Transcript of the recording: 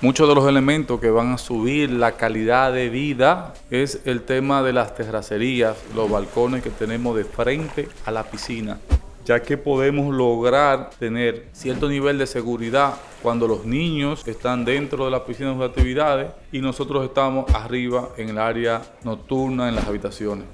Muchos de los elementos que van a subir la calidad de vida es el tema de las terracerías, los balcones que tenemos de frente a la piscina ya que podemos lograr tener cierto nivel de seguridad cuando los niños están dentro de la piscina de sus actividades y nosotros estamos arriba en el área nocturna, en las habitaciones.